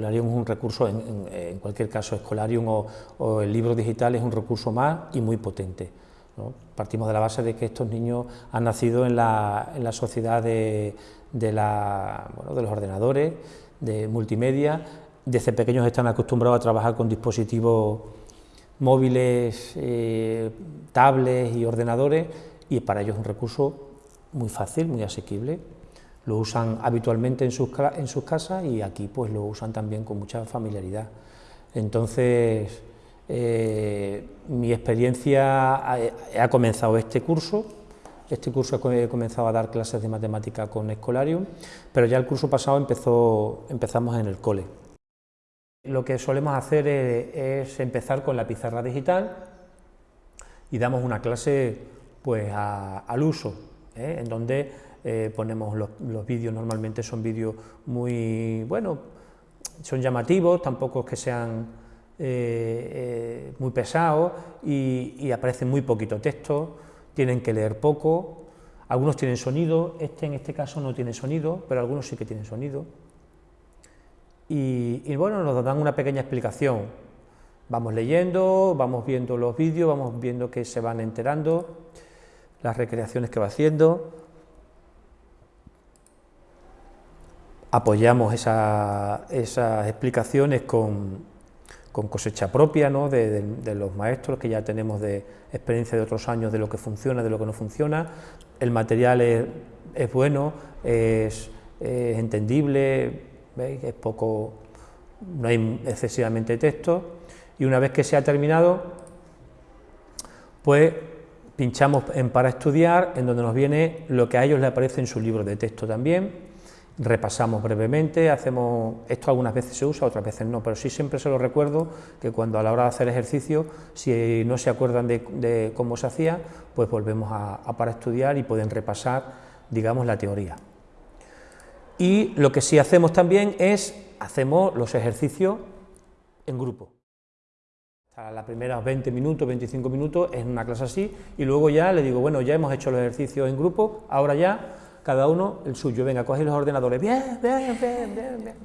Escolarium es un recurso, en, cualquier caso, Escolarium o, el libro digital es un recurso más y muy potente. Partimos de la base de que estos niños han nacido en la, sociedad de, de, los ordenadores, de multimedia, desde pequeños están acostumbrados a trabajar con dispositivos móviles, eh, tablets y ordenadores, y para ellos es un recurso muy fácil, muy asequible. Lo usan habitualmente en sus, en sus casas y aquí pues lo usan también con mucha familiaridad. Entonces, eh, mi experiencia ha, comenzado este curso, este curso he comenzado a dar clases de matemática con Escolarium, pero ya el curso pasado empezó, empezamos en el cole. Lo que solemos hacer es, empezar con la pizarra digital y damos una clase pues al uso, ¿eh? en donde eh, ponemos los, vídeos, normalmente son vídeos muy, bueno, son llamativos, tampoco es que sean eh, eh, muy pesados y, aparece muy poquito texto, tienen que leer poco, algunos tienen sonido, este en este caso no tiene sonido, pero algunos sí que tienen sonido. Y, bueno, nos dan una pequeña explicación. Vamos leyendo, vamos viendo los vídeos, vamos viendo que se van enterando, las recreaciones que va haciendo. Apoyamos esas explicaciones con, cosecha propia ¿no? de, los maestros que ya tenemos de experiencia de otros años de lo que funciona, de lo que no funciona. El material es, bueno, es, entendible, es poco, no hay excesivamente texto y una vez que se ha terminado, pues pinchamos en para estudiar, en donde nos viene lo que a ellos les aparece en su libro de texto también, repasamos brevemente, hacemos, esto algunas veces se usa, otras veces no, pero sí siempre se lo recuerdo que cuando a la hora de hacer ejercicio, si no se acuerdan de, cómo se hacía, pues volvemos a, para estudiar y pueden repasar, digamos, la teoría. Y lo que sí hacemos también es, hacemos los ejercicios en grupo. A las primeras 20 minutos, 25 minutos es una clase así, y luego ya le digo, bueno, ya hemos hecho los ejercicios en grupo, ahora ya cada uno el suyo, venga, coge los ordenadores, bien, bien, bien, bien, bien.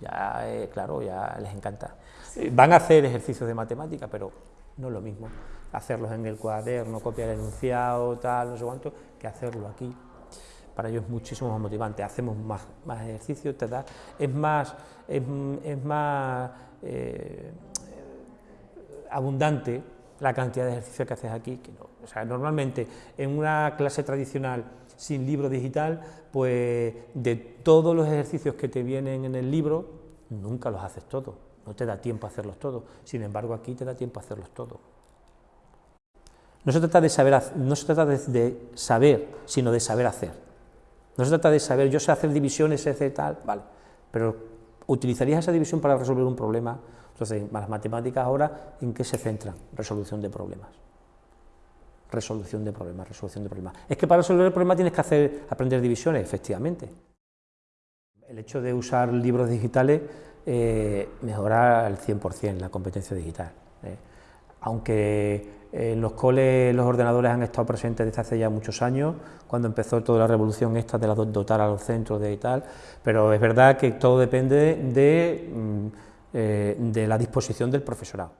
Ya, eh, claro, ya les encanta. Van a hacer ejercicios de matemática, pero no es lo mismo hacerlos en el cuaderno, copiar el enunciado, tal, no sé cuánto, que hacerlo aquí. Para ellos es muchísimo más motivante, hacemos más, más ejercicios, te da, es más, es, más eh, abundante la cantidad de ejercicios que haces aquí. Que no. O sea, normalmente en una clase tradicional sin libro digital, pues de todos los ejercicios que te vienen en el libro, nunca los haces todos, no te da tiempo a hacerlos todos, sin embargo aquí te da tiempo a hacerlos todos. No se trata de saber, no se trata de, saber, sino de saber hacer. No se trata de saber, yo sé hacer divisiones, sé tal, vale, pero utilizarías esa división para resolver un problema. Entonces, las matemáticas ahora, ¿en qué se centran? Resolución de problemas resolución de problemas, resolución de problemas. Es que para resolver el problema tienes que hacer, aprender divisiones, efectivamente. El hecho de usar libros digitales eh, mejora al 100% la competencia digital. ¿eh? Aunque en los coles los ordenadores han estado presentes desde hace ya muchos años, cuando empezó toda la revolución esta de la dotar a los centros de y tal, pero es verdad que todo depende de, mm, eh, de la disposición del profesorado.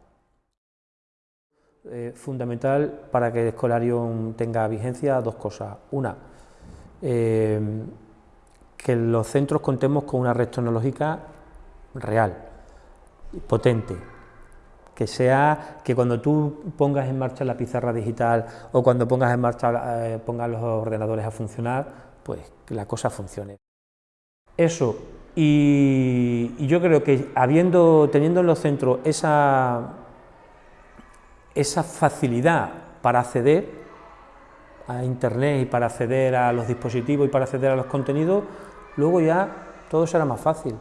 Eh, fundamental para que Escolarium tenga vigencia dos cosas. Una, eh, que los centros contemos con una red tecnológica real, potente, que sea que cuando tú pongas en marcha la pizarra digital o cuando pongas en marcha pongas los ordenadores a funcionar, pues que la cosa funcione. Eso, y, yo creo que habiendo, teniendo en los centros esa facilidad para acceder a Internet y para acceder a los dispositivos y para acceder a los contenidos, luego ya todo será más fácil.